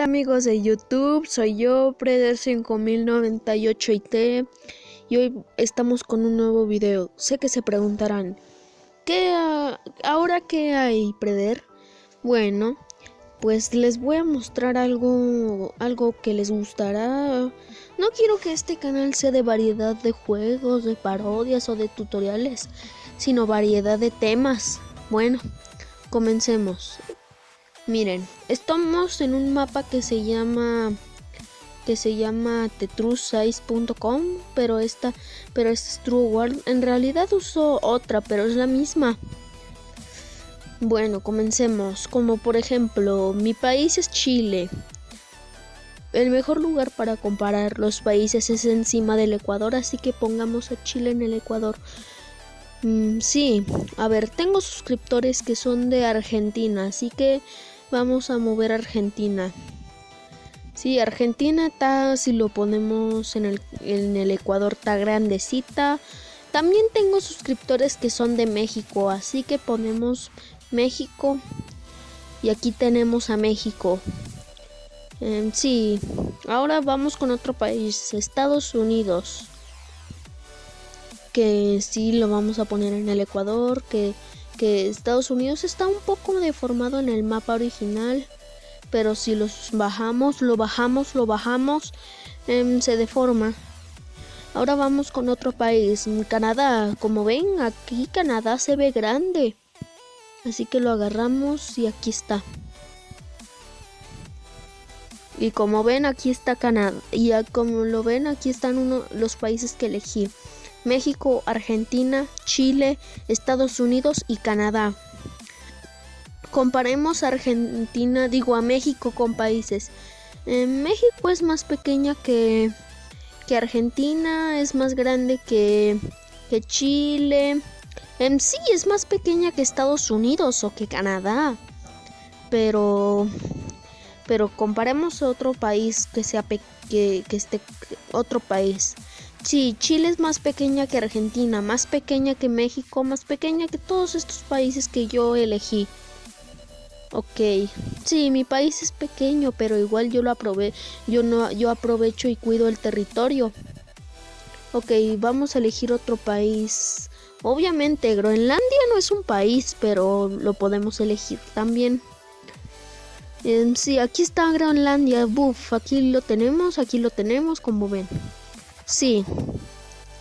amigos de YouTube, soy yo, Preder5098IT y hoy estamos con un nuevo video. Sé que se preguntarán, ¿qué ahora qué hay, Preder? Bueno, pues les voy a mostrar algo, algo que les gustará. No quiero que este canal sea de variedad de juegos, de parodias o de tutoriales, sino variedad de temas. Bueno, comencemos. Miren, estamos en un mapa que se llama que se llama tetrus6.com, pero esta pero esta es True World. En realidad uso otra, pero es la misma. Bueno, comencemos. Como por ejemplo, mi país es Chile. El mejor lugar para comparar los países es encima del Ecuador, así que pongamos a Chile en el Ecuador. Mm, sí, a ver, tengo suscriptores que son de Argentina, así que vamos a mover Argentina. Sí, Argentina está, si lo ponemos en el, en el Ecuador, está grandecita. También tengo suscriptores que son de México, así que ponemos México. Y aquí tenemos a México. Em, sí, ahora vamos con otro país, Estados Unidos. Que sí lo vamos a poner en el Ecuador, que que Estados Unidos está un poco deformado en el mapa original, pero si los bajamos, lo bajamos, lo bajamos, em, se deforma. Ahora vamos con otro país, Canadá. Como ven, aquí Canadá se ve grande. Así que lo agarramos y aquí está. Y como ven, aquí está Canadá. Y como lo ven, aquí están uno, los países que elegí. México, Argentina, Chile, Estados Unidos y Canadá. Comparemos a Argentina, digo a México con países. México es más pequeña que, que Argentina, es más grande que, que Chile. Sí es más pequeña que Estados Unidos o que Canadá. Pero pero comparemos a otro país que sea que, que esté otro país. Sí, Chile es más pequeña que Argentina, más pequeña que México, más pequeña que todos estos países que yo elegí. Ok, sí, mi país es pequeño, pero igual yo lo aprobé, yo no, yo aprovecho y cuido el territorio. Ok, vamos a elegir otro país. Obviamente, Groenlandia no es un país, pero lo podemos elegir también. Em, sí, aquí está Groenlandia, buff, aquí lo tenemos, aquí lo tenemos, como ven. Sí.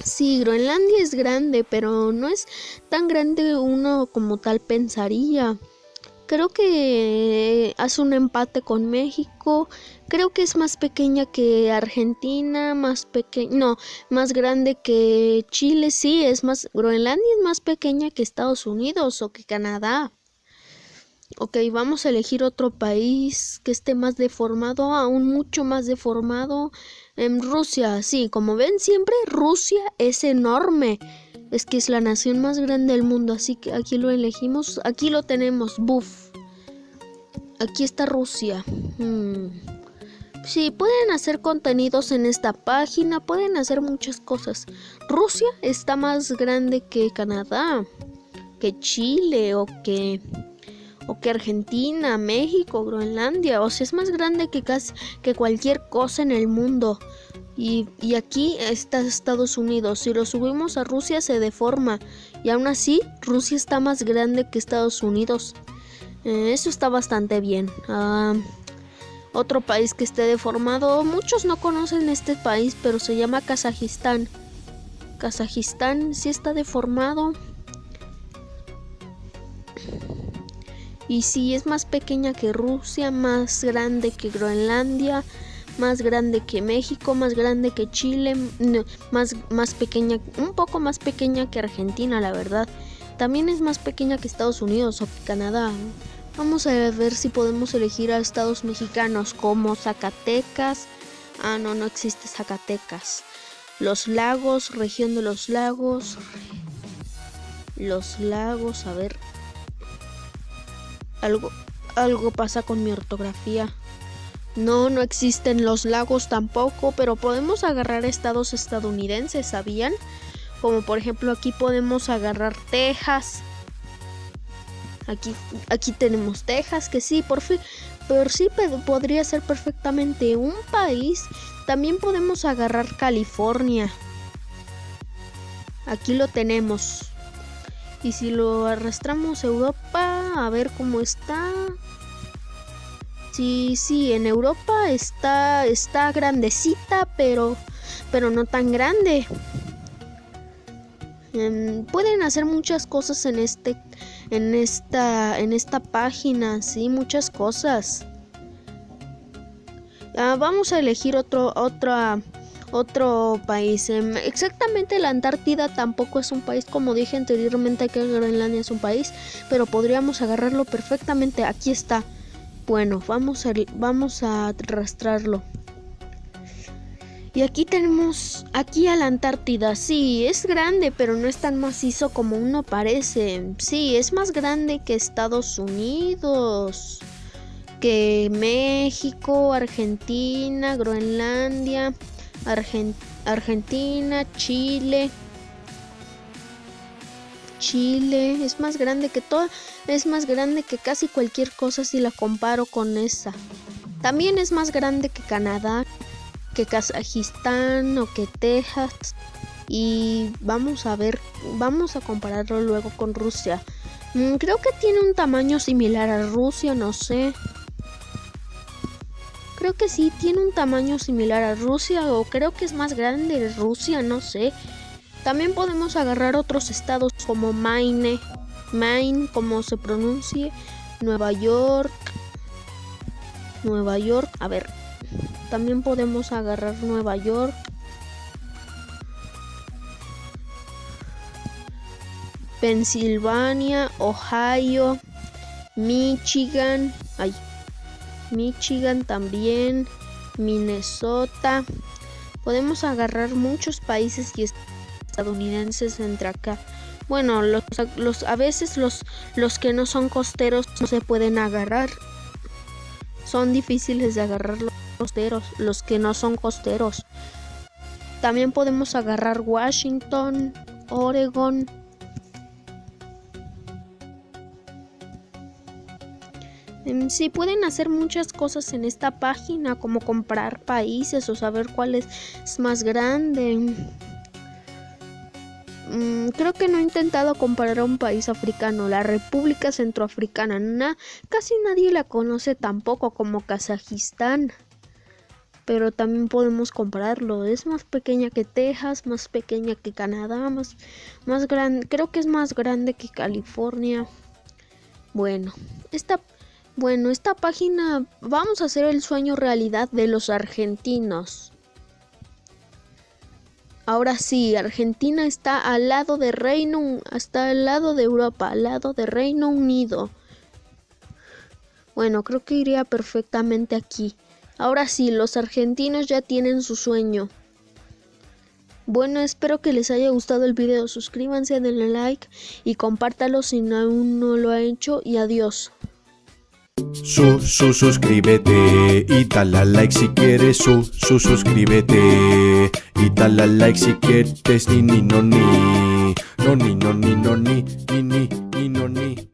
Sí, Groenlandia es grande, pero no es tan grande uno como tal pensaría. Creo que hace un empate con México. Creo que es más pequeña que Argentina, más pequeña, no, más grande que Chile, sí, es más Groenlandia es más pequeña que Estados Unidos o que Canadá. Ok, vamos a elegir otro país que esté más deformado, aún mucho más deformado. En Rusia, sí, como ven siempre, Rusia es enorme. Es que es la nación más grande del mundo, así que aquí lo elegimos. Aquí lo tenemos, buff. Aquí está Rusia. Hmm. Sí, pueden hacer contenidos en esta página, pueden hacer muchas cosas. Rusia está más grande que Canadá, que Chile o que o que Argentina, México, Groenlandia, o sea, es más grande que casi que cualquier cosa en el mundo. Y, aquí está Estados Unidos. Si lo subimos a Rusia se deforma. Y aún así, Rusia está más grande que Estados Unidos. Eh, eso está bastante bien. Ah, otro país que esté deformado. Muchos no conocen este país, pero se llama Kazajistán. Kazajistán sí está deformado. Y si es más pequeña que Rusia, más grande que Groenlandia, más grande que México, más grande que Chile, más, más pequeña, un poco más pequeña que Argentina, la verdad. También es más pequeña que Estados Unidos o que Canadá. Vamos a ver si podemos elegir a estados mexicanos como Zacatecas. Ah, no, no existe Zacatecas. Los lagos, región de los lagos. Los lagos, a ver, algo, algo pasa con mi ortografía. No, no existen los lagos tampoco, pero podemos agarrar estados estadounidenses, ¿sabían? Como por ejemplo aquí podemos agarrar Texas. Aquí, aquí tenemos Texas, que sí, por fin, pero sí podría ser perfectamente un país. También podemos agarrar California. Aquí lo tenemos. Y si lo arrastramos a Europa, a ver cómo está. Sí, sí, en Europa está está grandecita, pero pero no tan grande. Em, pueden hacer muchas cosas en este en esta en esta página, sí, muchas cosas. Ah, vamos a elegir otro otra otro país. Em, exactamente la Antártida tampoco es un país, como dije anteriormente que Groenlandia es un país, pero podríamos agarrarlo perfectamente. Aquí está. Bueno, vamos a, vamos a arrastrarlo. Y aquí tenemos, aquí a la Antártida, sí, es grande, pero no es tan macizo como uno parece. Sí, es más grande que Estados Unidos, que México, Argentina, Groenlandia, Argentina, Chile. Chile es más grande que todo, es más grande que casi cualquier cosa si la comparo con esa. También es más grande que Canadá, que Kazajistán o que Texas y vamos a ver, vamos a compararlo luego con Rusia. Mm, creo que tiene un tamaño similar a Rusia, no sé. Creo que sí, tiene un tamaño similar a Rusia o creo que es más grande Rusia, no sé. También podemos agarrar otros estados como Maine, Maine, como se pronuncie, Nueva York, Nueva York, a ver, también podemos agarrar Nueva York. Pensilvania, Ohio, Michigan, ay, Michigan también, Minnesota. Podemos agarrar muchos países y estadounidenses entre acá. Bueno, los, los, a veces los, los que no son costeros no se pueden agarrar. Son difíciles de agarrarlos costeros, los que no son costeros. También podemos agarrar Washington, Oregon. Sí, pueden hacer muchas cosas en esta página, como comprar países o saber cuál es más grande. Mm, creo que no he intentado comparar a un país africano, la República Centroafricana. casi nadie la conoce tampoco como Kazajistán pero también podemos compararlo. Es más pequeña que Texas, más pequeña que Canadá, más, más grande, creo que es más grande que California. Bueno, esta, bueno, esta página vamos a hacer el sueño realidad de los argentinos. Ahora sí, Argentina está al lado de Reino, está al lado de Europa, al lado de Reino Unido. Bueno, creo que iría perfectamente aquí. Ahora sí, los argentinos ya tienen su sueño. Bueno, espero que les haya gustado el video. Suscríbanse, denle like y compártalo si aún no lo ha hecho. Y adiós. Su, su, suscríbete y dale like si quieres. Su, su, suscríbete y dale like si quieres. Ni, ni, no, ni. No, ni, no, ni, no, ni, ni, ni, ni, no, ni.